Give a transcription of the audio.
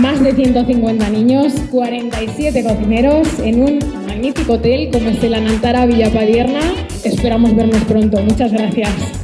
Más de 150 niños, 47 cocineros en un magnífico hotel como es el Anantara Villa Padierna. Esperamos vernos pronto. Muchas gracias.